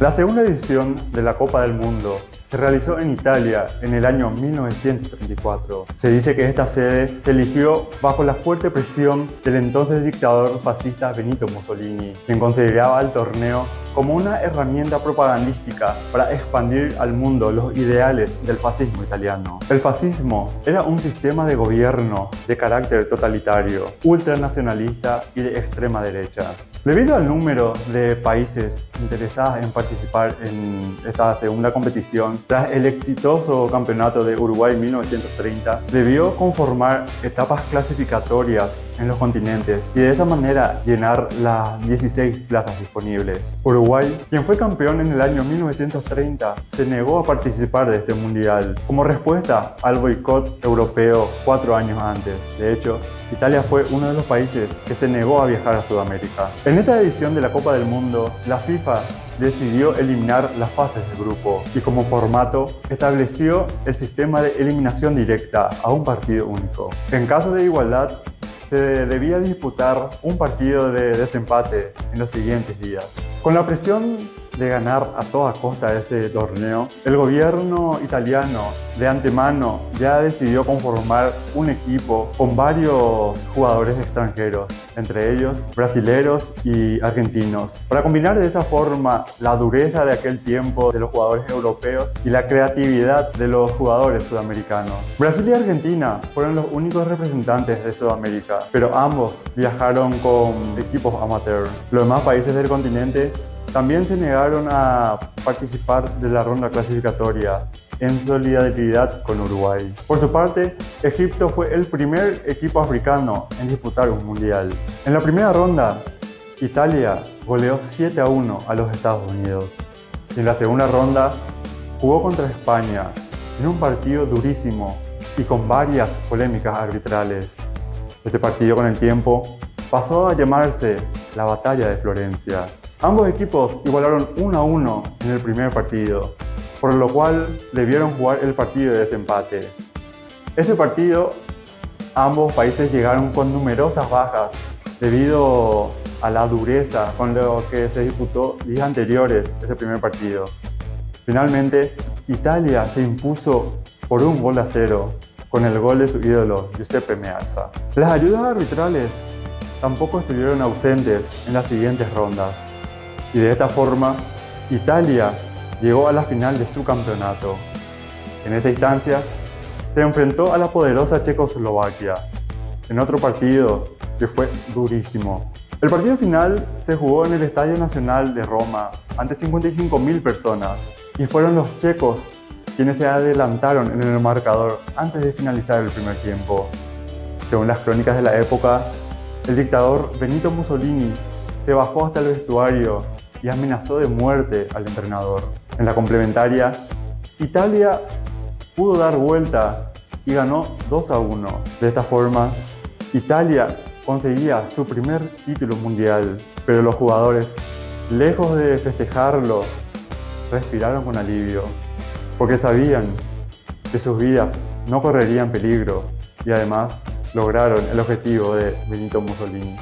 La segunda edición de la Copa del Mundo se realizó en Italia en el año 1934. Se dice que esta sede se eligió bajo la fuerte presión del entonces dictador fascista Benito Mussolini, quien consideraba el torneo como una herramienta propagandística para expandir al mundo los ideales del fascismo italiano. El fascismo era un sistema de gobierno de carácter totalitario, ultranacionalista y de extrema derecha. Debido al número de países interesados en participar en esta segunda competición, tras el exitoso campeonato de Uruguay 1930, debió conformar etapas clasificatorias en los continentes y de esa manera llenar las 16 plazas disponibles. Uruguay, quien fue campeón en el año 1930, se negó a participar de este mundial como respuesta al boicot europeo cuatro años antes. De hecho, Italia fue uno de los países que se negó a viajar a Sudamérica. En esta edición de la Copa del Mundo, la FIFA decidió eliminar las fases de grupo y como formato estableció el sistema de eliminación directa a un partido único. En caso de igualdad, se debía disputar un partido de desempate en los siguientes días. Con la presión de ganar a toda costa ese torneo, el gobierno italiano de antemano ya decidió conformar un equipo con varios jugadores extranjeros, entre ellos brasileros y argentinos, para combinar de esa forma la dureza de aquel tiempo de los jugadores europeos y la creatividad de los jugadores sudamericanos. Brasil y Argentina fueron los únicos representantes de Sudamérica, pero ambos viajaron con equipos amateur. Los demás países del continente también se negaron a participar de la ronda clasificatoria en solidaridad con Uruguay. Por su parte, Egipto fue el primer equipo africano en disputar un mundial. En la primera ronda, Italia goleó 7 a 1 a los Estados Unidos. en la segunda ronda, jugó contra España en un partido durísimo y con varias polémicas arbitrales. Este partido con el tiempo pasó a llamarse la Batalla de Florencia. Ambos equipos igualaron 1 a 1 en el primer partido, por lo cual debieron jugar el partido de desempate. Ese partido, ambos países llegaron con numerosas bajas debido a la dureza con lo que se disputó días anteriores ese primer partido. Finalmente, Italia se impuso por un gol a cero con el gol de su ídolo Giuseppe Meazza. Las ayudas arbitrales tampoco estuvieron ausentes en las siguientes rondas y de esta forma Italia llegó a la final de su campeonato. En esa instancia se enfrentó a la poderosa Checoslovaquia en otro partido que fue durísimo. El partido final se jugó en el Estadio Nacional de Roma ante 55.000 personas y fueron los checos quienes se adelantaron en el marcador antes de finalizar el primer tiempo. Según las crónicas de la época, el dictador Benito Mussolini se bajó hasta el vestuario y amenazó de muerte al entrenador. En la complementaria, Italia pudo dar vuelta y ganó 2 a 1. De esta forma, Italia conseguía su primer título mundial, pero los jugadores, lejos de festejarlo, respiraron con alivio, porque sabían que sus vidas no correrían peligro y además lograron el objetivo de Benito Mussolini.